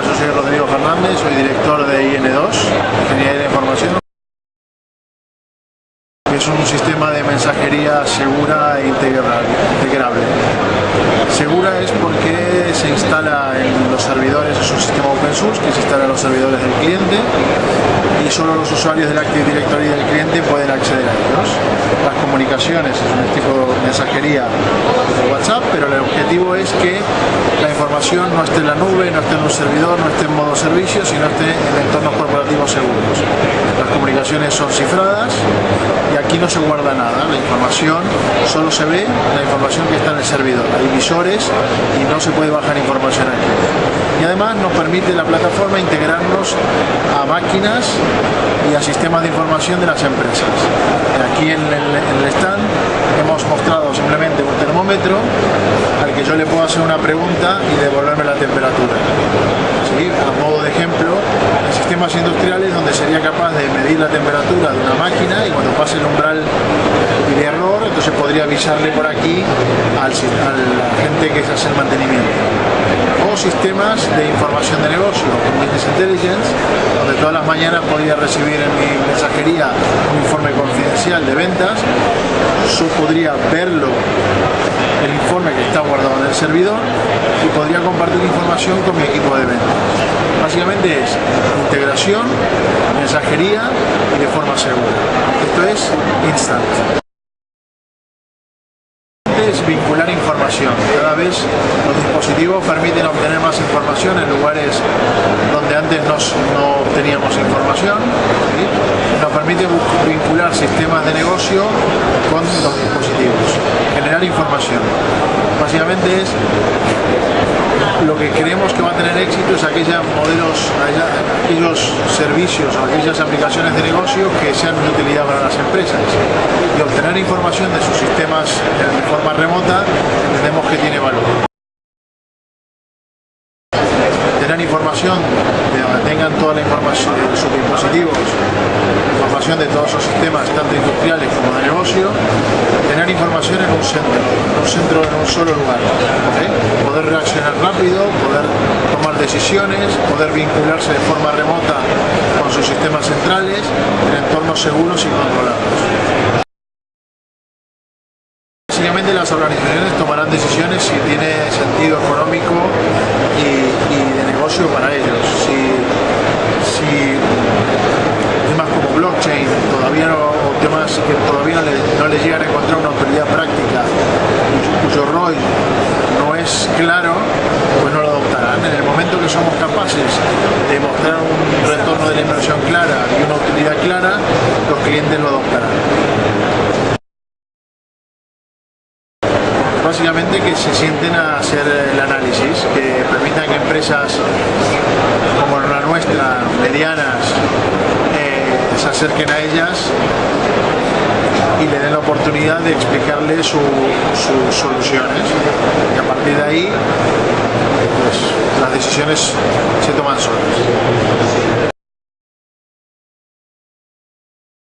soy Rodrigo Fernández, soy director de IN2, Ingeniería de Información. Es un sistema de mensajería segura e integrable. Segura es porque se instala en los servidores, es un sistema open source que se instala en los servidores del cliente y solo los usuarios del Active Directory del cliente pueden acceder a ellos. Las comunicaciones es un tipo de mensajería de WhatsApp, pero el objetivo es que información no esté en la nube, no esté en un servidor, no esté en modo servicio, sino esté en entornos corporativos seguros. Las comunicaciones son cifradas y aquí no se guarda nada, la información solo se ve la información que está en el servidor. Hay visores y no se puede bajar información aquí y además nos permite la plataforma integrarnos a máquinas y a sistemas de información de las empresas. Aquí en el, stand hemos mostrado simplemente un termómetro al que yo le puedo hacer una pregunta y devolverme la temperatura. A modo de ejemplo, en sistemas industriales donde sería capaz de medir la temperatura de una máquina y cuando pase el umbral de error, entonces podría avisarle por aquí al, a la gente que hace el mantenimiento. Sistemas de información de negocio, como Business Intelligence, donde todas las mañanas podía recibir en mi mensajería un informe confidencial de ventas, yo podría verlo, el informe que está guardado en el servidor, y podría compartir información con mi equipo de ventas. Básicamente es integración, mensajería y de forma segura. Esto es Instant vincular información. Cada vez los dispositivos permiten obtener más información en lugares donde antes no teníamos información. Nos permite vincular sistemas de negocio con los información. Básicamente es lo que creemos que va a tener éxito es aquellos modelos, aquellos servicios o aquellas aplicaciones de negocio que sean de utilidad para las empresas. Y obtener información de sus sistemas de forma remota entendemos que tiene valor. Tener información de donde tengan toda la información de sus dispositivos, información de todos sus sistemas, tanto industriales como de negocio, tener información en un centro, en un centro en un solo lugar. Poder reaccionar rápido, poder tomar decisiones, poder vincularse de forma remota con sus sistemas centrales en entornos seguros y controlados las organizaciones tomarán decisiones si tiene sentido económico y, negocio para ellos. Si, temas como blockchain todavía no, temas que todavía no le, no llegan a encontrar una autoridad práctica cuyo, rol no es claro, pues no lo adoptarán. En el momento que somos capaces de mostrar un retorno de la inversión clara y una utilidad clara, los clientes lo adoptarán. Básicamente que se sienten a hacer el análisis, que permitan que empresas como la nuestra, medianas, eh, se acerquen a ellas y le den la oportunidad de explicarles sus soluciones. Y a partir de ahí, pues, las decisiones se toman solas.